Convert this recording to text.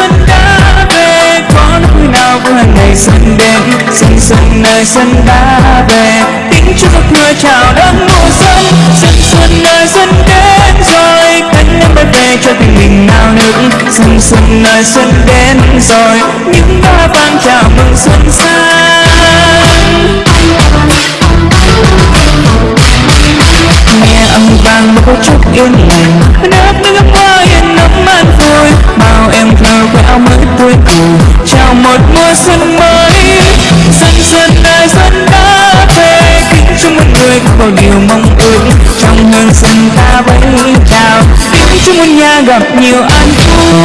xuân đã về. Có lúc nào vừa ngày xuân đến? Xuân xuân nơi xuân đã về. Tiếng chúc giấc mưa chào đón mùa xuân. Xuân xuân nơi xuân đến rồi. Cánh em bay về cho tình mình nao nức xuân xuân nơi xuân đến rồi. Những hoa vàng chào mừng xuân sang. Nghe âm vang một câu chúc yên lành. Một mùa xuân mới. Dần dần đời xuân đã về, kính chúc mọi người có điều mong ước. Trong hương xuân ta vẫn chào kính chúc một nhà gặp nhiều an vui.